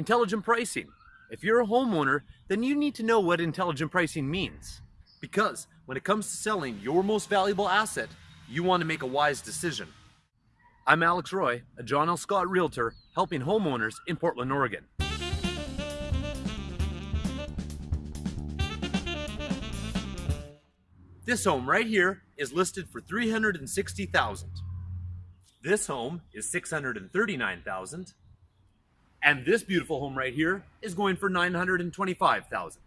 Intelligent pricing. If you're a homeowner, then you need to know what intelligent pricing means. Because when it comes to selling your most valuable asset, you want to make a wise decision. I'm Alex Roy, a John L. Scott Realtor, helping homeowners in Portland, Oregon. This home right here is listed for 360,000. This home is 639,000. And this beautiful home right here is going for 925,000.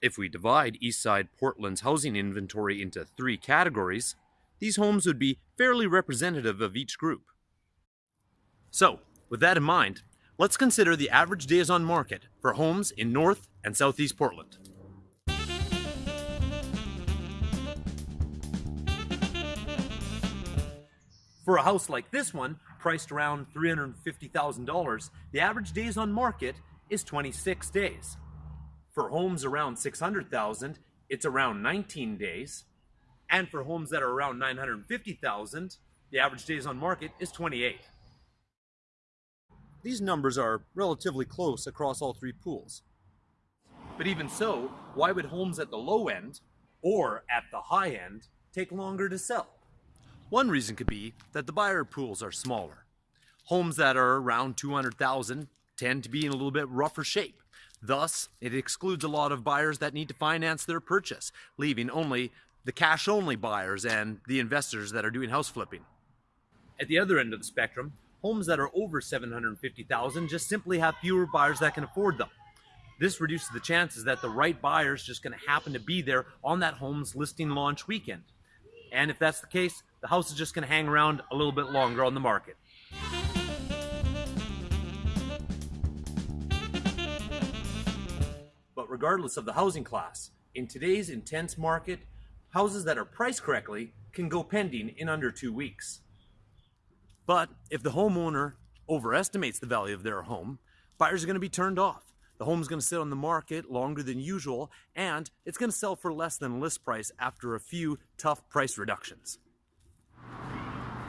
If we divide Eastside Portland's housing inventory into three categories, these homes would be fairly representative of each group. So, with that in mind, let's consider the average days on market for homes in North and Southeast Portland. For a house like this one, priced around $350,000, the average days on market is 26 days. For homes around 600,000, it's around 19 days. And for homes that are around 950,000, the average days on market is 28. These numbers are relatively close across all three pools. But even so, why would homes at the low end or at the high end take longer to sell? One reason could be that the buyer pools are smaller. Homes that are around 200,000 tend to be in a little bit rougher shape. Thus, it excludes a lot of buyers that need to finance their purchase, leaving only the cash only buyers and the investors that are doing house flipping. At the other end of the spectrum, homes that are over 750,000 just simply have fewer buyers that can afford them. This reduces the chances that the right buyer is just going to happen to be there on that home's listing launch weekend. And if that's the case, the house is just going to hang around a little bit longer on the market. But regardless of the housing class, in today's intense market, houses that are priced correctly can go pending in under two weeks. But if the homeowner overestimates the value of their home, buyers are going to be turned off. The home's going to sit on the market longer than usual, and it's going to sell for less than list price after a few tough price reductions.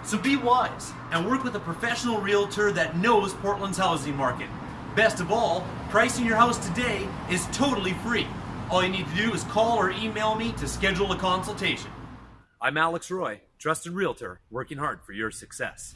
So be wise and work with a professional realtor that knows Portland's housing market. Best of all, pricing your house today is totally free. All you need to do is call or email me to schedule a consultation. I'm Alex Roy, trusted realtor, working hard for your success.